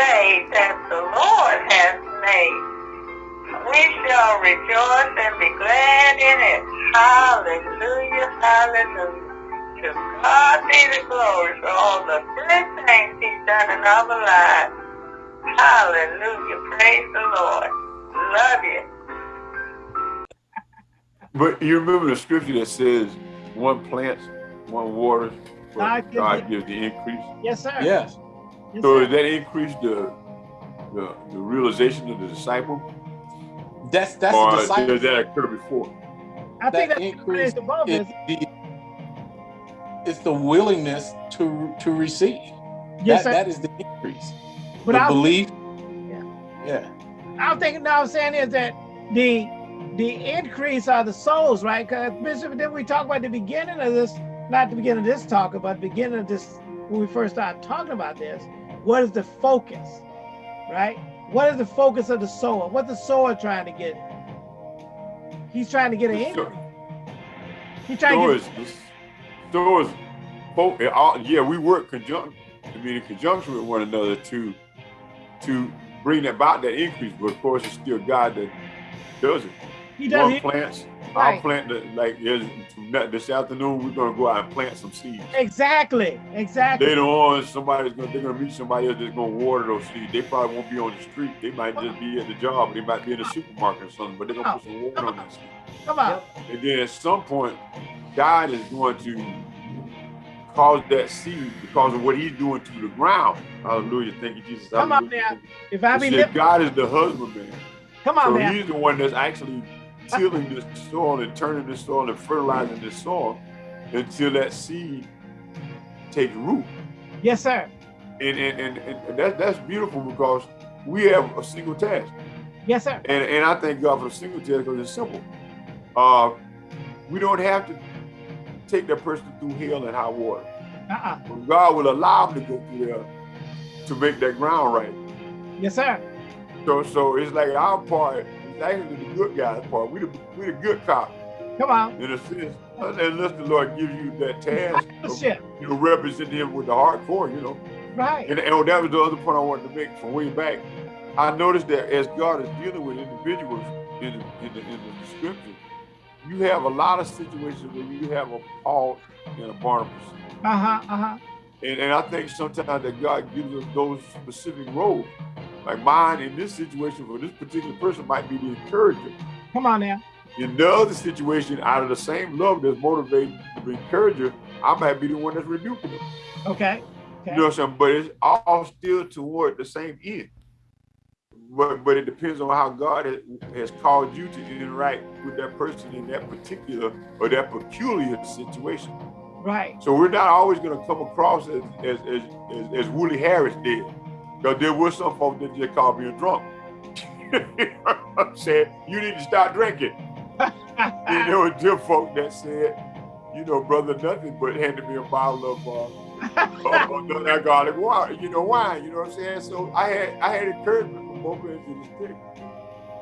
day that the Lord has made. We shall rejoice and be glad in it. Hallelujah, hallelujah. To God be the glory for all the good things he's done in our lives. Hallelujah, praise the Lord. Love you. But you remember the scripture that says, one plants, one waters, but God gives the increase? Yes, sir. Yes. Yes, So sir. does that increase the, the the realization of the disciple, That's that's or the does disciple. that occur before? I think that that's increase the above is is the it's the willingness to to receive. yes, that that is the increase. But the I- belief. Yeah. Yeah. I'm thinking now I'm saying is that the the increase are the souls, right? Because Bishop, then we talk about the beginning of this, not the beginning of this talk, but the beginning of this when we first started talking about this. What is the focus, right? What is the focus of the sower? What the sower trying to get? He's trying to get an increase. He's trying to get. is, so is, folk- all- yeah, we work conjunct, I mean, in conjunction with one another to, to bring about that increase. But of course, it's still God that does it. He does. One plants, Right. I'll plant the, like yes, this afternoon, we're gonna go out and plant some seeds. exactly. Exactly. Later on, somebody's gonna they're gonna meet somebody else that's gonna water those seeds. They probably won't be on the street. They might just be at the job. They might be in the supermarket or something, but they're gonna put some water on that seed. Come on. And then at some point, God is going to cause that seed because of what He's doing to the ground. Hallelujah. Thank you, Jesus. Come on Hallelujah. now. If I be God is the husbandman. come on So now. he's the one that's actually tilling the soil and turning the soil and fertilizing the soil until that seed takes root. Yes, sir. And and, and, and that, that's beautiful because we have a single task. Yes, sir. And and I thank God for the single task because it's simple. Uh, we don't have to take that person through hell and high water. Uh-uh. But God will allow them to go through there to make that ground right. Yes, sir. So so it's like our part actually the good guy's part. We the we the good cop. Come on. in a sense, unless the Lord gives you that task, you know, represent Him with the hardcore, you know. Right. And, and that was the other point I wanted to make from way back. I noticed that as God is dealing with individuals in the, in the, in the scripture, you have a lot of situations where you have a Paul and a Barnabas. Uh-huh. Uh-huh. And, and I think sometimes that God gives us those specific roles. Like mine in this situation for this particular person might be the encourager. Come on now. In the other situation, out of the same love that's motivating the encourager, I might be the one that's rebuking them. Okay. You know what I'm saying? But it's all still toward the same end. But but it depends on how God has, has called you to interact with that person in that particular or that peculiar situation. Right. So we're not always going to come across as as as, as, as Willie Harris did, because there were some folks that just called me a drunk. said you need to stop drinking. and there were them folk that said, you know, brother, nothing but handed me a bottle of uh, non-alcoholic water, you know, wine. You know what I'm saying? So I had I had encouragement from both ends of the stick.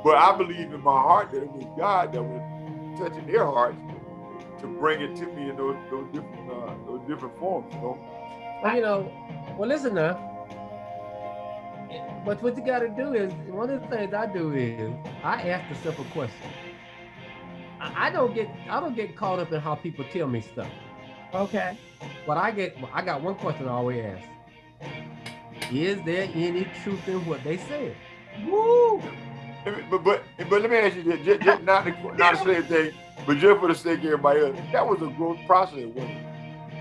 But I believe in my heart that it was God that was touching their hearts to bring it to me in those those different uh, those different forms. You know. Well, you know, well, listen now. But what you got to do is one of the things I do is I ask the simple question. I I don't get I don't get caught up in how people tell me stuff. Okay. But I get I got one question I always ask. Is there any truth in what they said? Woo! But but but let me ask you this, just, just not to, not to say anything, but just for the sake of everybody else, that was a growth process?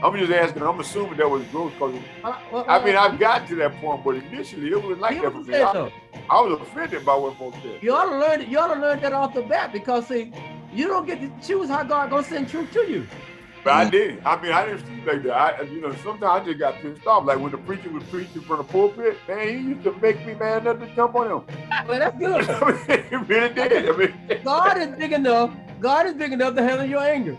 I'm just asking. I'm assuming that was growth because Uh, well, I mean uh, I've got to that point, but initially it was like that for me. I, so. I was offended by what folks said. You ought to learn. You ought to learn that off the bat because see, you don't get to choose how God gonna send truth to you. But I did. I mean, I didn't see like that. I, you know, sometimes I just got pissed off. Like when the preacher was preaching from the pulpit, man, he used to make me mad enough to jump on him. Well, that's good. I mean, he really did. I mean, God is big enough. God is big enough to handle your anger.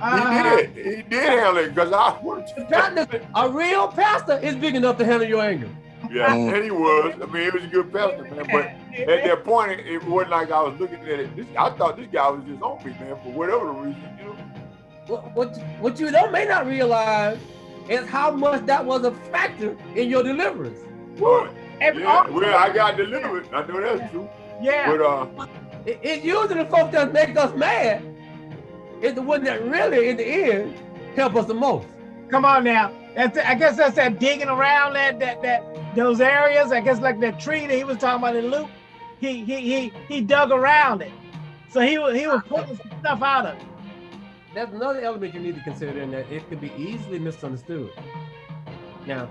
Uh-huh. he did. He did handle it because I wanted to. A real pastor is big enough to handle your anger. Yeah, and he was. I mean, he was a good pastor, man. But at that point, it, it wasn't like I was looking at it. This, I thought this guy was just on me, man, for whatever reason, you know. What, what, what you don't may not realize is how much that was a factor in your deliverance. But Every- Yeah, well, I got delivered. I know that's true. yeah. But uh, It, it's usually the folks that make us mad is the one that really, in the end, help us the most. Come on now. That's I guess that's that digging around that that that those areas. I guess like that tree that he was talking about in Luke. He he he he dug around it. So he was he was pulling some stuff out of it. That's another element you need to consider in that it could be easily misunderstood. Now,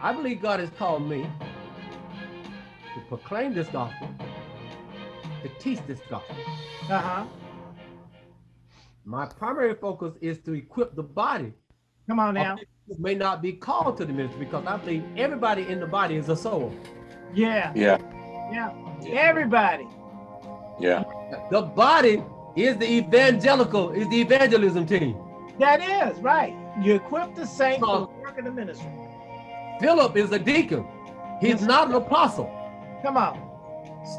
I believe God has called me to proclaim this gospel, to teach this gospel. Uh-huh. My primary focus is to equip the body Come on now. who may not be called to the ministry because I believe everybody in the body is a soul. Yeah. Yeah. Yeah. Everybody. Yeah. The body is the evangelical, is the evangelism team. That is right. You equip the saints for the work of the ministry. Philip is a deacon. He's Yes. not an apostle. Come on.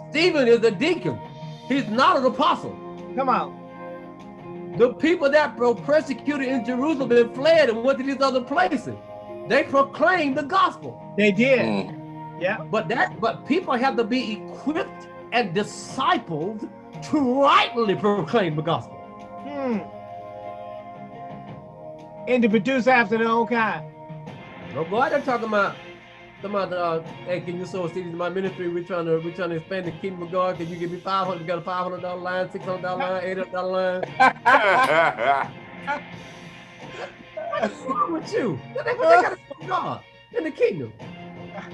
Stephen is a deacon. He's not an apostle. Come on. The people that were persecuted in Jerusalem and fled and went to these other places, they proclaimed the gospel. They did. Mm. Yeah. But that, but people have to be equipped and discipled to rightly proclaim the gospel. Hmm. And to produce after their own kind. No, boy, they're talking about, talking about, uh, hey, can you sow a seed into my ministry? We're trying to, we're trying to expand the kingdom of God. Can you give me 500? You got a $500 line, $600 line, $800 line? What's wrong with you? They, they got to serve God in the kingdom.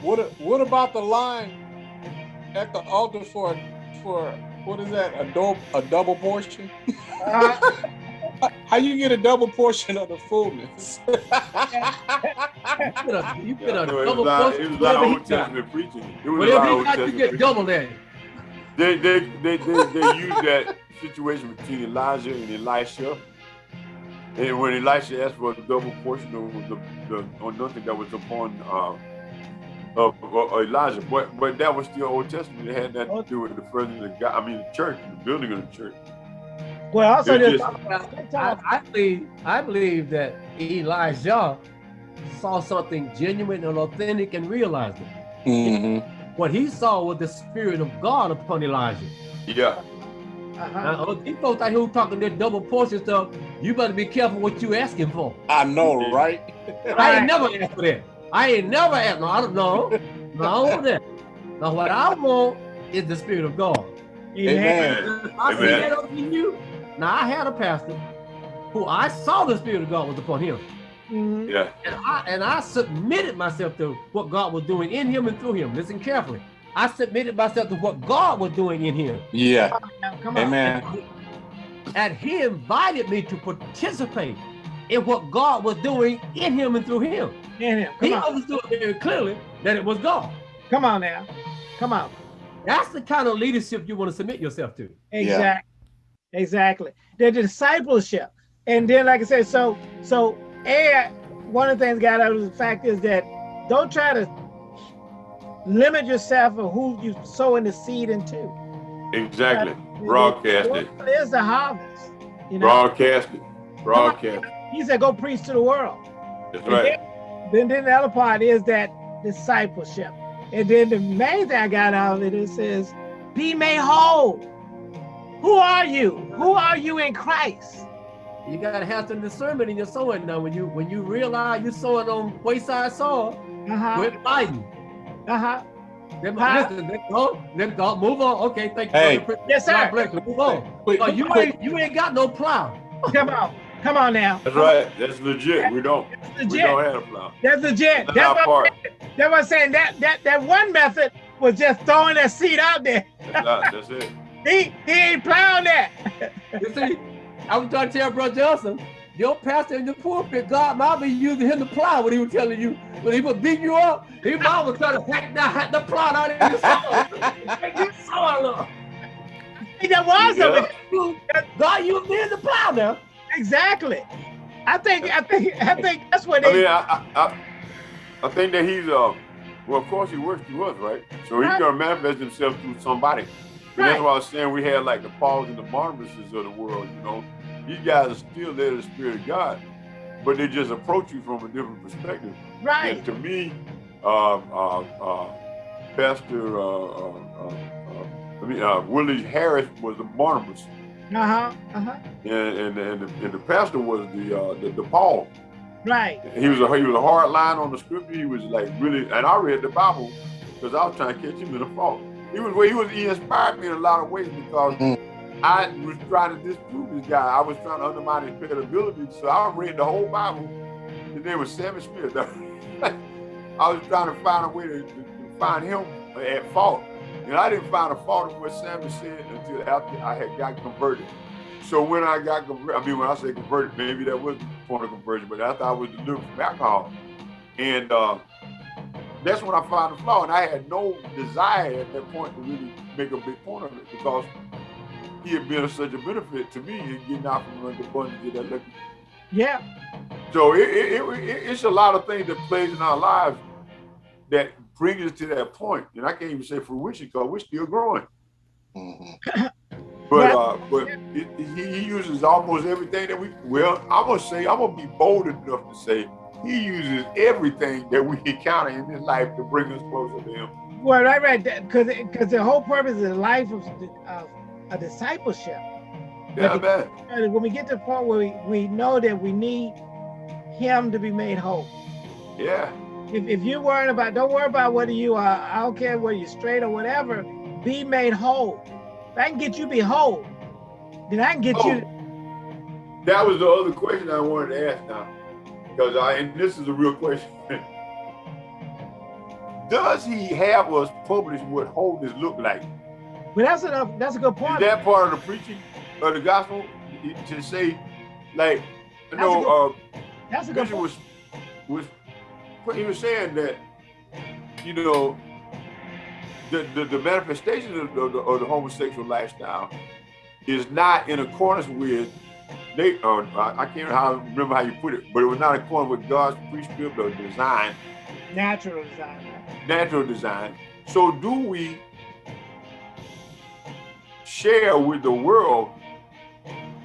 What what about the line at the altar for for what is that a double a double portion? Uh, How you get a double portion of the fullness? You get a, you get a it double like, portion. it was like whatever he Old got. Testament preaching. It was like Whatever he Old got, you get preaching. double that. They they they they, they use that situation between Elijah and Elisha. And when Elisha asked for a double portion of the, the anointing that was upon uh, of, of Elijah, but but that was still Old Testament. It had nothing to do with the further of God. I mean, the church, the building of the church. well, also It's there's just- I, I believe I believe that Elijah saw something genuine and authentic and realized it. hmm What he saw was the spirit of God upon Elijah. Yeah, uh-huh. Now, uh, these folks out here talking this double portion stuff, you better be careful what you asking for. I know, right? I ain't never asked for that. I ain't never asked. No, I don't know. No, I don't want that. Now, what I want is the spirit of God. Amen. If I see that up in you. Now, I had a pastor who I saw the spirit of God was upon him. Mhm. yeah. And I and I submitted myself to what God was doing in him and through him. Listen carefully. I submitted myself to what God was doing in him. Yeah. Now, Come on. Amen. And he invited me to participate in what God was doing in him and through him. In him. He Come on. understood very clearly that it was God. Come on now. Come on. That's the kind of leadership you want to submit yourself to. Exactly. Exactly. The discipleship. And then, like I said, so so and one of the things got out of the fact is that don't try to limit yourself of who you sowing the seed into. Exactly. Broadcast it. There's the harvest. You know, Broadcast it. Broadcast. It. he said, go preach to the world. That's And right. Then, then the other part is that discipleship. And then the main thing I got out of it is it says, be made whole. Who are you? Who are you in Christ? You gotta have some discernment in your sowing now. When you when you realize you're sowing on wayside soil, Uh-huh. quit fighting. Uh-huh. Then, Huh? listen, let go, then go, move on. Okay, thank you. Hey. brother. Yes, God sir. bless you. Move on. Quick, Oh, you quick. ain't you ain't got no plow. Come on. Come on now. That's right. That's legit. We don't. That's We don't have a plow. That's legit. That's That's our what, part. that's what I'm saying. That that that one method was just throwing that seed out there. That's, not, that's it. He he ain't plowing that. You see, I was trying to tell Brother Johnson, your pastor in the pulpit, God might be using him to plow what he was telling you. When he was beating you up, he might was trying to hack the, hack the plow out of your soul. Make your soul up. That was Yeah. of it. You- God used the plow now. Exactly. I think I think I think that's what I they mean, I, I, I, I think that he's uh, well, of course he works through us, right? So he's Right. gonna manifest himself through somebody. Right. that's why I was saying we had like the Pauls and the Barnabases of the world. You know, these guys are still there, the Spirit of God, but they just approach you from a different perspective. Right. And to me, uh, uh, uh, Pastor, uh, uh, uh, I mean, uh, Willie Harris was a Barnabas, Uh-huh. Uh-huh. and and, and, the, and the pastor was the, uh, the the Paul. Right. He was a he was a hard line on the scripture. He was like really, and I read the Bible because I was trying to catch him in the fault. He was where he was he inspired me in a lot of ways because I was trying to disprove this guy. I was trying to undermine his credibility. So I read the whole Bible. His name was Sammy Smith. I was trying to find a way to, to, to find him at fault. And I didn't find a fault in what Sammy said until after I had got converted. So when I got converted, I mean, when I say converted, maybe that was point of conversion, but after I was delivered from alcohol. And uh, that's when I found the flaw. And I had no desire at that point to really make a big point of it because he had been such a benefit to me in getting out from under the bondage of that liquor. Yeah. So it, it, it, it's a lot of things that plays in our lives that brings us to that point. And I can't even say fruition because we're still growing. Mhm. But uh, but it, it- he, he uses almost everything that we. Well, I'm gonna say I'm gonna be bold enough to say he uses everything that we encounter in this life to bring us closer to him. Well, right, right. Because because the whole purpose of the life of, of a discipleship. Yeah, But man. And when we get to the point where we, we know that we need him to be made whole. Yeah, If, if you're worried about, don't worry about whether you are, I don't care whether you're straight or whatever, be made whole. If I can get you be whole, then I can get Oh. you. that was the other question I wanted to ask now, because I and this is a real question. Does he have us publish what wholeness look like? But that's enough. That's a good Is point. that part of the preaching of the gospel to say, like, you That's a know, uh, that's a good Bishop point. was was he was saying that you know the the, the manifestation of the, of the, homosexual lifestyle is not in accordance with they or I I can't how, remember how you put it, but it was not in accordance with God's prescript or design, Natural design. natural design. So do we share with the world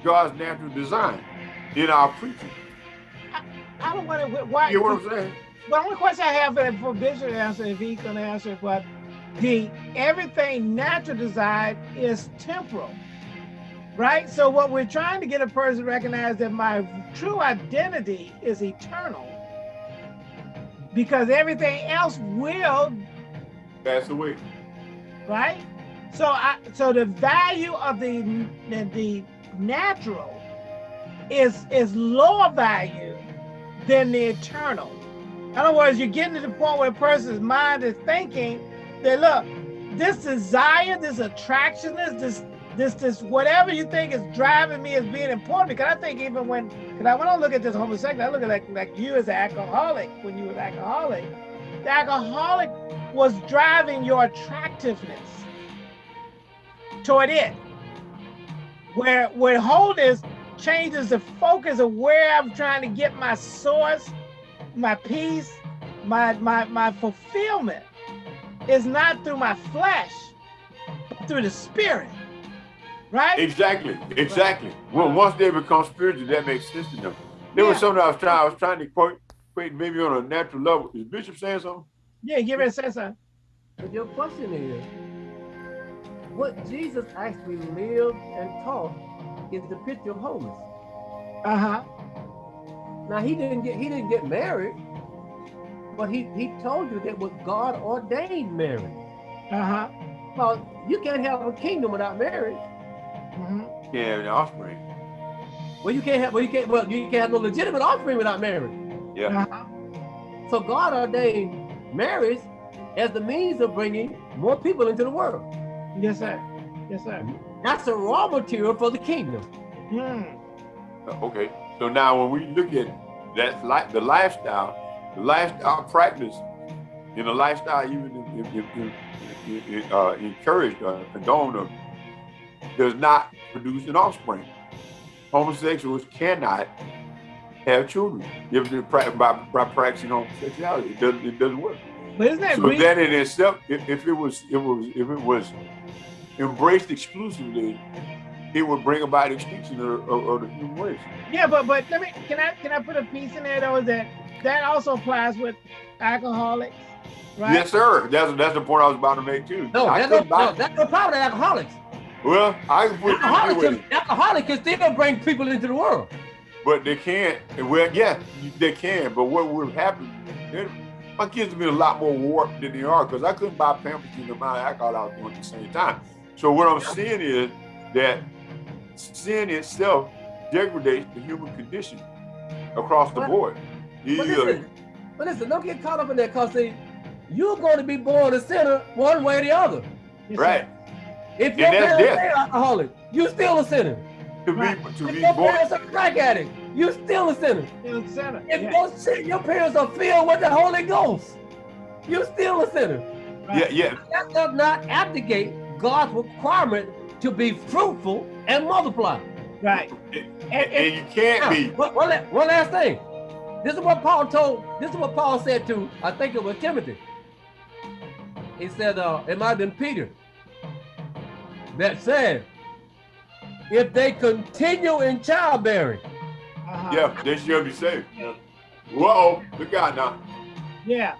God's natural design in our preaching? I don't want to. Why? You know what I'm saying? The only question I have for, Bishop to answer, if he can answer, but the everything natural desire is temporal, right? So what we're trying to get a person to recognize that my true identity is eternal, because everything else will, Pass away. right? So I, so the value of the the, the natural is is lower value than the eternal. In other words, you're getting to the point where a person's mind is thinking that look, this desire, this attraction, this this this whatever you think is driving me as being important. Because I think even when because I when I look at this homosexual, I look at like like you as an alcoholic when you were an alcoholic. The alcoholic was driving your attractiveness toward it. Where where wholeness changes the focus of where I'm trying to get my source, my peace, my my my fulfillment is not through my flesh, but through the spirit. Right? Exactly, exactly. Well, once they become spiritual, that makes sense to them. There was something I was trying. I was trying to quote, quote maybe on a natural level. Is Bishop saying something? Yeah, give it a sense of But your question is, what Jesus actually lived and taught is the picture of wholeness. uh-huh. Now he didn't get he didn't get married, but he he told you that was God ordained marriage. Uh-huh. Well, you can't have a kingdom without marriage. Mm -hmm. Yeah, the offspring. Well, you can't have well you can't well you can't have no legitimate offspring without marriage. Yeah. Uh-huh. So God ordained marriage as the means of bringing more people into the world. Yes, sir. Yes, sir. That's the raw material for the kingdom. Hmm. Uh, Okay. So now when we look at that like the lifestyle, the lifestyle practice, in the lifestyle even if, if, if, uh, encouraged or condoned or does not produce an offspring. Homosexuals cannot have children if they pra- by, by practicing homosexuality. It doesn't, it doesn't work. But isn't that So re- that in itself, if, if it was, it was, if it was embraced exclusively, it would bring about extinction of, of, of the human race. Yeah, but but let me can I can I put a piece in there though is that that also applies with alcoholics, right? Yes, sir. That's that's the point I was about to make too. No, I that's no, no, that's no problem with alcoholics. well, I can put Alcoholics with can, alcoholics can still bring people into the world. but they can't. Well, yeah, they can. But what would happen? My kids have been a lot more warped than they are because I couldn't buy Pampers in the amount of alcohol I was doing at the same time. So what I'm seeing is that sin itself degrades the human condition across the But- board. But Either- uh, listen, but listen, don't get caught up in that because see, you're going to be born a sinner one way or the other. Yes, sir. right. If your And that's parents death. are alcoholic, you're still a sinner. To be Right. to If be your born. parents are crack addict, you're still a sinner. Still a sinner. If Yeah, your, your parents are filled with the Holy Ghost, you're still a sinner. Yeah, yeah. That does not abdicate God's requirement to be fruitful and multiply. right. And, And, and, and you can't Now, be. one, one last thing. This is what Paul told, this is what Paul said to, I think it was Timothy. He said, uh, it might have been Peter, that said, if they continue in childbearing, uh-huh. Yeah, they should be safe. Whoa, look out now. Yeah.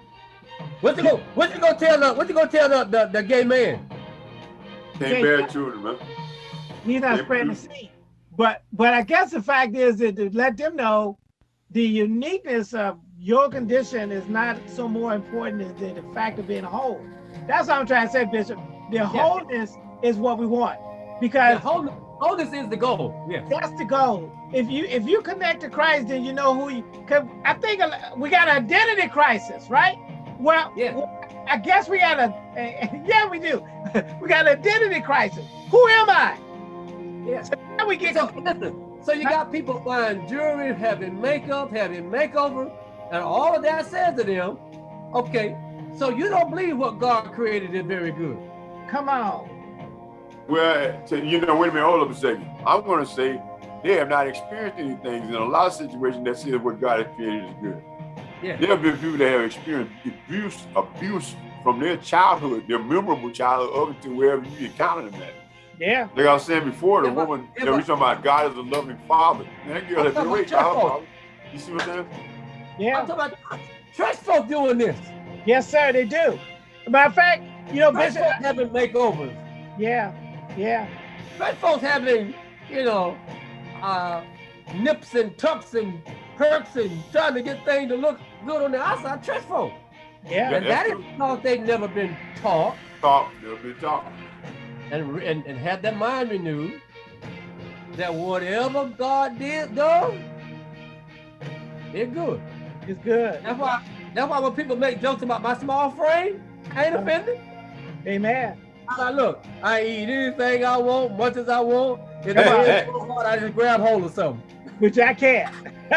what you go, what you gonna tell the, what you gonna tell the, the, the gay man? Can't Okay. bear children, man. He's not spreading the seed. But but I guess the fact is that to let them know the uniqueness of your condition is not so more important than the fact of being whole. That's what I'm trying to say, Bishop. The wholeness is what we want. The Because wholeness, wholeness is the goal. Yes. that's the goal. If you if you connect to Christ, then you know who you. Cause I think we got an identity crisis, right? Well, Yeah. I guess we got a. Yeah, we do. we got an identity crisis. Who am I? Yes. Now we get. So listen, so you got people buying jewelry, having makeup, having makeover, and all of that says to them, okay, so you don't believe what God created is very good. Come on. Well, so, you know, wait a minute, hold up a second. I'm going to say they have not experienced any things in a lot of situations that says what God has created is good. Yeah. There have been people that have experienced abuse, abuse from their childhood, their memorable childhood, up until wherever you encounter them at. Yeah. Like I was saying before, the Yeah, woman yeah, that we but- talking about, God is a loving father. And that girl I'm had been talking raped by about her church father. You see what I'm saying? Yeah. I'm Yeah. talking about church folk doing this. Yes, sir. They do. Matter of fact, you know, Church Bishop. folk having makeovers. Yeah. Yeah. Church folks having, you know, uh, nips and tucks and perks and trying to get things to look good on the outside. Church folk. Yeah. And that is because they've never been taught Talk, they'll be talking. And, re- and, and had their mind renewed that whatever God did though, it's good. It's good. That's why that's why when people make jokes about my small frame, I ain't offended. Amen. I'm like, look, I eat anything I want, much as I want. If it's so hard, I just grab hold of something. Which I can't.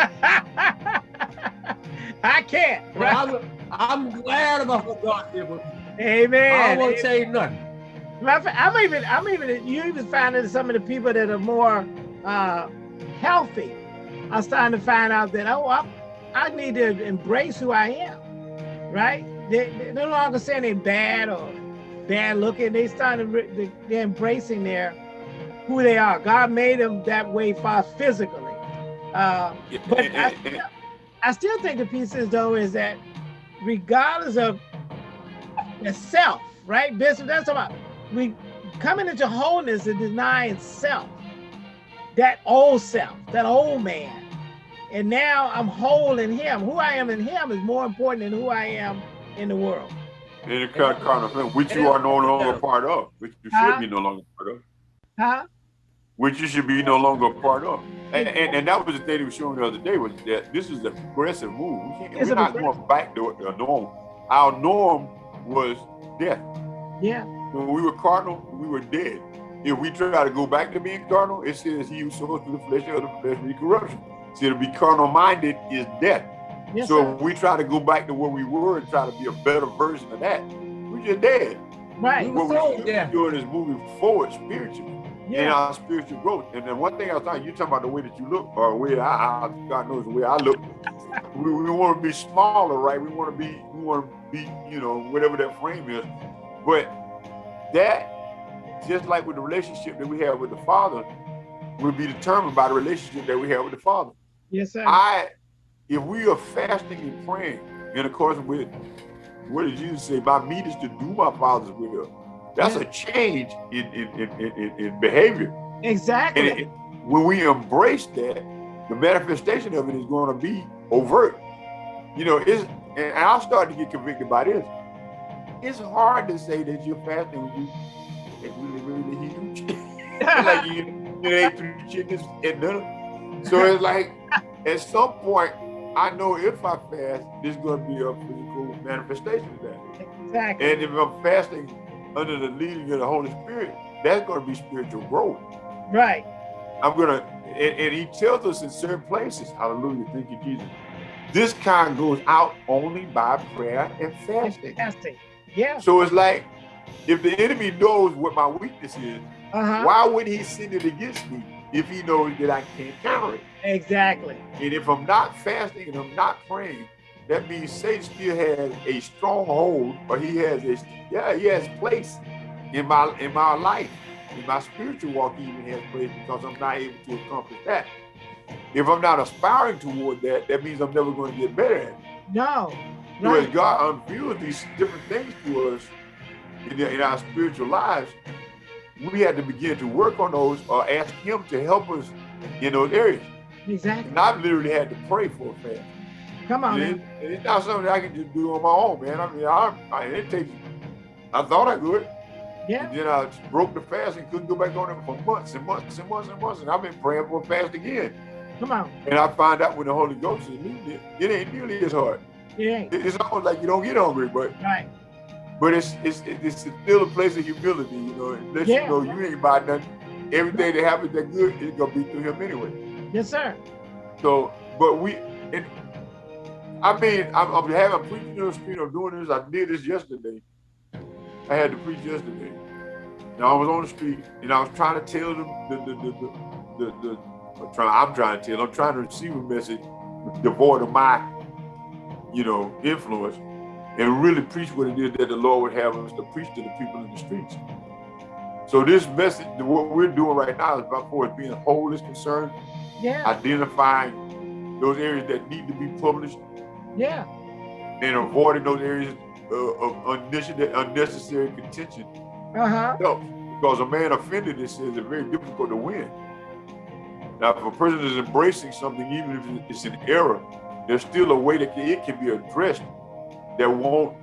I can't. But I'm, I'm glad about what God did with me. I Amen. don't want to change nothing. Matter of fact, I'm even, I'm even, you even finding some of the people that are more uh, healthy. I'm starting to find out that, oh, I, I need to embrace who I am, right? They, they're no longer saying they're bad or bad looking. They starting to, re- they- they're embracing their, who they are. God made them that way for us physically. Uh, But I, and- I still think the piece is though is that regardless of the self, right? Bishop, that's about we coming into wholeness and denying self, that old self, that old man. And now I'm whole in him. Who I am in him is more important than who I am in the world. And the kind kind of thing, which you are no longer part of, which you Huh? should be no longer part of, Huh? which you should be no longer part of. And, and, and that was the thing he was showing the other day was that this is a progressive move. We can't, we're not going back to the norm. Our norm was death. Yeah. When we were carnal, we were dead. If we try to go back to being carnal, it says he who sows to the flesh of the flesh be corruption. See, to be carnal minded is death. Yes, so sir. if we try to go back to where we were and try to be a better version of that, we're just dead. right. We What were we so should dead. be doing is moving forward spiritually in Yeah. our spiritual growth. And then one thing I was talking, you talking about the way that you look, or the way I, I God knows the way I look. We, we want to be smaller, right? We want to be, we want to be, you know, whatever that frame is. But that, just like with the relationship that we have with the Father, will be determined by the relationship that we have with the Father. Yes, sir. I, if we are fasting and praying in accordance with what did Jesus say? My meat is to do my Father's will. That's a change in in, in, in, in behavior. exactly. And it, when we embrace that, the manifestation of it is going to be overt. You know, it's and I'll start to get convicted by this. It's hard to say that you're fasting when you it's really, really huge. like you, you ate three chickens at dinner. So it's like at some point, I know if I fast, there's going to be a physical manifestation of that. exactly. And if I'm fasting under the leading of the Holy Spirit, that's going to be spiritual growth. right. I'm gonna, and, and he tells us in certain places, hallelujah, thank you, Jesus. This kind goes out only by prayer and fasting. Fasting. Yeah. So it's like, if the enemy knows what my weakness is, Uh-huh. why would he send it against me if he knows that I can't counter it? Exactly. And if I'm not fasting and I'm not praying, that means Satan still has a stronghold, or he has a yeah, he has place in my in my life, in my spiritual walk. He even has place because I'm not able to accomplish that. If I'm not aspiring toward that, that means I'm never going to get better at it. No. Right. God unveiled these different things to us in, in our spiritual lives, we had to begin to work on those or ask Him to help us in those areas. Exactly. And I've literally had to pray for a fast. Come on, It- man. it's not something I can just do on my own, man. I mean, I, I it takes. I thought I could, Yeah. and then I broke the fast and couldn't go back on it for months and months and months and months. And I've been praying for a fast again. Come on. And I find out when the Holy Ghost is leading it, it ain't nearly as hard. It ain't. It's almost like you don't get hungry, but Right. but it's it's it's still a place of humility, you know. It lets Yeah. you know you ain't about nothing. Everything that happens that good is gonna be through him anyway. Yes, sir. So, but we, and I mean, I'm, I'm having I'm preaching on the street. I'm doing this. I did this yesterday. I had to preach yesterday. And I was on the street, and I was trying to tell them the the the the, the, the I'm, trying, I'm trying to tell. I'm trying to receive a message devoid of my, you know, influence, and really preach what it is that the Lord would have us to preach to the people in the streets. So this message, what we're doing right now, is about for being whole is concerned Yeah. identifying those areas that need to be published Yeah. and avoiding those areas uh, of unnecessary, unnecessary contention Uh-huh. Because a man offended, it says, it's very difficult to win. Now, if a person is embracing something, even if it's an error, there's still a way that it can be addressed that won't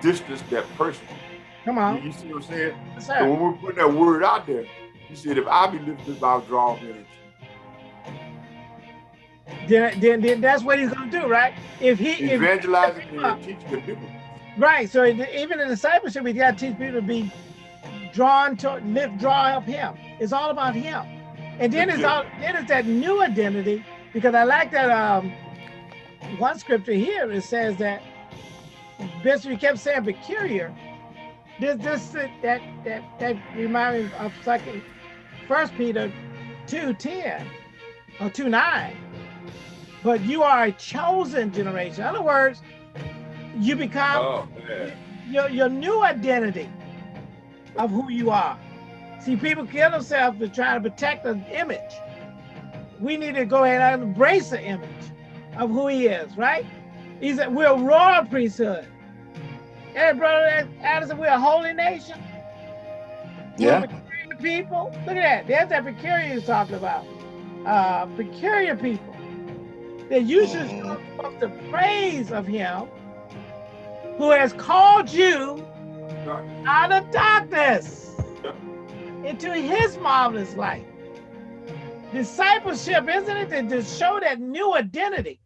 distance that person. Come on. you see what I'm saying? Yes, So when we're putting that word out there, you said, if I be lifted, I'll draw men. Then, then, then that's what he's gonna do, right? If he if Evangelizing and teaching are different. right, so even in discipleship, we gotta teach people to be drawn to lift, draw up him. It's all about him. And then it's all then it's that new identity, because I like that um one scripture here it says that Bishop he kept saying peculiar. This this that that that remind me of second first Peter two ten or two nine. But you are a chosen generation. In other words, you become Oh, your, your new identity of who you are. See, people kill themselves to try to protect the image. We need to go ahead and embrace the image of who he is, right? He said, we're a royal priesthood. Hey, brother Addison, we're a holy nation. Yeah. people. Look at that. There's that peculiar he's talking about. Uh, peculiar people. That you should show forth the praise of him who has called you out of darkness into his marvelous light. Discipleship, isn't it, to, to show that new identity?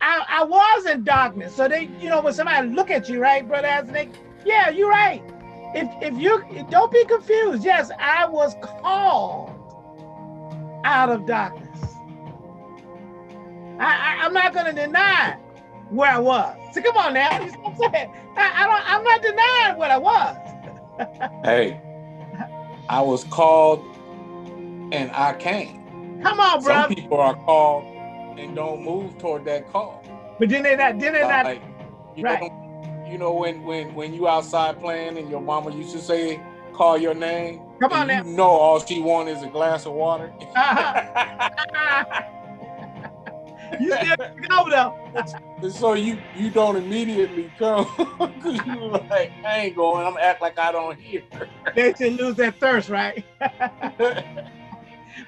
I, I was in darkness, so they, you know, when somebody look at you, right, brother, as they, yeah, you're right. If if you don't be confused, yes, I was called out of darkness. I, I I'm not gonna deny where I was. So come on now, you what I'm saying? I, I don't, I'm not denying what I was. Hey, I was called and I came. Come on, bro. Some people are called and don't move toward that call. But then they not, then they not, Like, you right. know, you know when when when you outside playing and your mama used to say, call your name, Come on now. you know all she want is a glass of water. Uh-huh. you still go though. And so you you don't immediately come because you like I ain't going. I'm act like I don't hear. They should lose that thirst, right?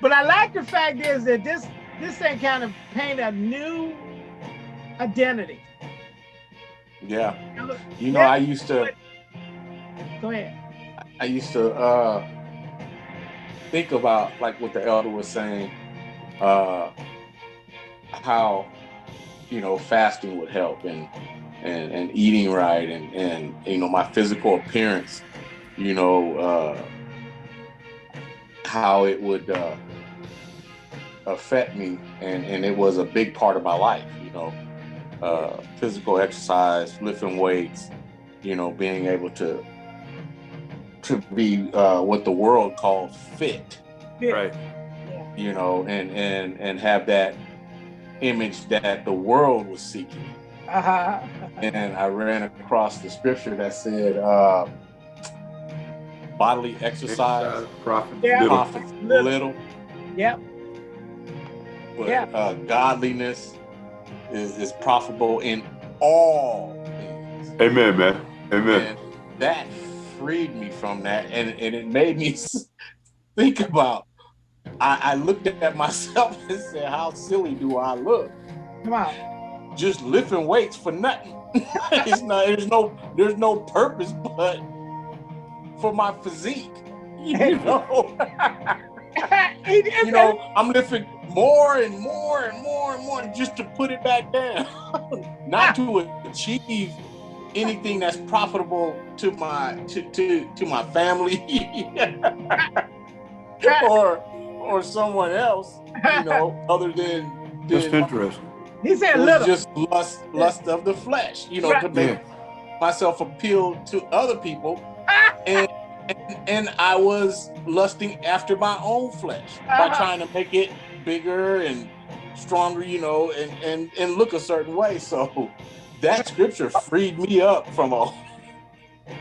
But I like the fact is that this this thing kind of paint a new identity. yeah, you know Yeah. I used to Go ahead. I used to uh think about like what the elder was saying, uh how you know fasting would help and and and eating right and and you know my physical appearance, you know, uh how it would uh affect me and and it was a big part of my life, you know. Uh physical exercise, lifting weights, you know, being able to to be uh, what the world calls fit, Right. you know, and and and have that image that the world was seeking. Uh-huh. And I ran across the scripture that said, uh, "Bodily exercise profit Yeah. Little. profits Little. little, Yep. but Yeah. uh, godliness is, is profitable in all things." Amen, man. Amen. and that freed me from that and, and it made me think about I, I looked at myself and said how silly do i look Come on. just lifting weights for nothing it's not there's no there's no purpose but for my physique you know you know i'm lifting more and more and more and more just to put it back down not to achieve anything that's profitable to my to to, to my family or or someone else you know other than, Just than interesting. he said little. just lust lust of the flesh you know to Right. make myself appeal to other people and, and and I was lusting after my own flesh by Uh-huh. trying to make it bigger and stronger, you know, and and and look a certain way. So that scripture freed me up from a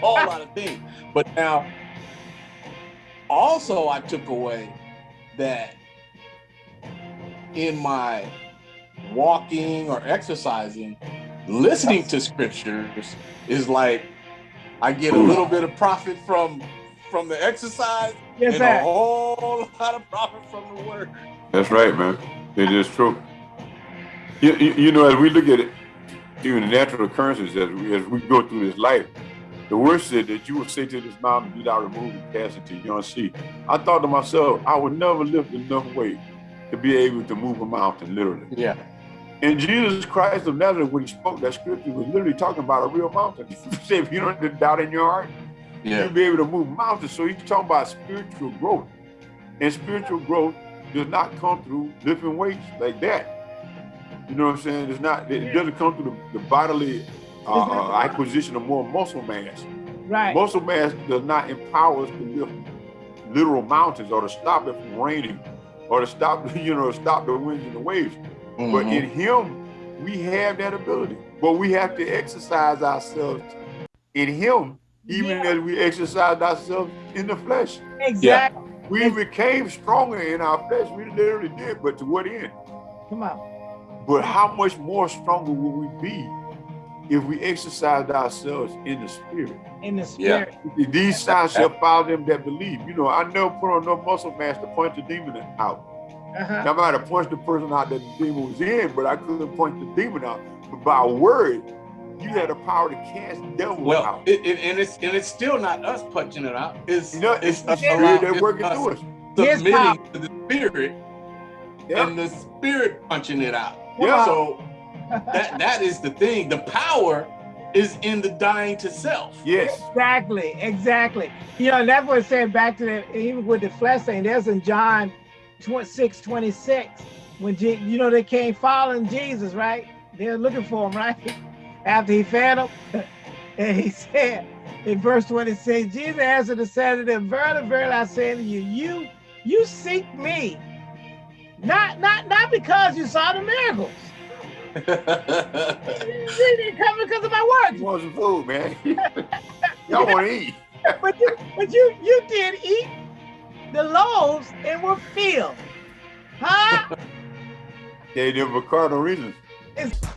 whole lot of things. But now, also, I took away that in my walking or exercising, listening to scriptures is like I get a little bit of profit from from the exercise yes, and a whole lot of profit from the word. That's right, man. It is true. You, you, you know, as we look at it, even the natural occurrences as we, as we go through this life, the word said that you will say to this mountain, be thou removed and cast into yon sea. I thought to myself, I would never lift enough weight to be able to move a mountain, literally. Yeah. And Jesus Christ of Nazareth, when he spoke that scripture, was literally talking about a real mountain. He said, if you don't have doubt in your heart, Yeah. you'll be able to move mountains. So he's talking about spiritual growth. And spiritual growth does not come through lifting weights like that. You know what I'm saying? It's not, it doesn't come through the, the bodily uh, uh, acquisition of more muscle mass. Right. Muscle mass does not empower us to lift literal mountains or to stop it from raining or to stop, you know, stop the winds and the waves. But Mhm. in him, we have that ability. But we have to exercise ourselves in him, even Yeah. as we exercised ourselves in the flesh. Exactly. We became stronger in our flesh. We literally did, but to what end? Come on. But how much more stronger will we be if we exercised ourselves in the spirit? In the spirit. Yeah. spirit. These signs shall follow them that believe. You know, I never put on no muscle mass to punch the demon out. Uh-huh. I might have punched the person out that the demon was in, but I couldn't punch the demon out. But by word, you had the power to cast devils Well, out. it, it, and it's and it's still not us punching it out. It's You know, it's the us spirit allowing- that's working us through us. His submitting to the spirit Yeah. and the spirit punching it out. Yeah. So that that is the thing. The power is in the dying to self. Yes. Exactly, exactly. You know, and that's what it said back to the, even with the flesh thing. There's in John 26, 26, when, Je- you know, they came following Jesus, right? They're looking for him, right? After he fed them. and he said in verse 26, Jesus answered and said to them, Verily, verily, I say to you, you, you seek me. Not, not, not because you saw the miracles. You didn't come because of my words. You want some food, man. Y'all want to eat. but you, but you, you did eat the loaves and were filled, huh? They did for carnal reasons. It's-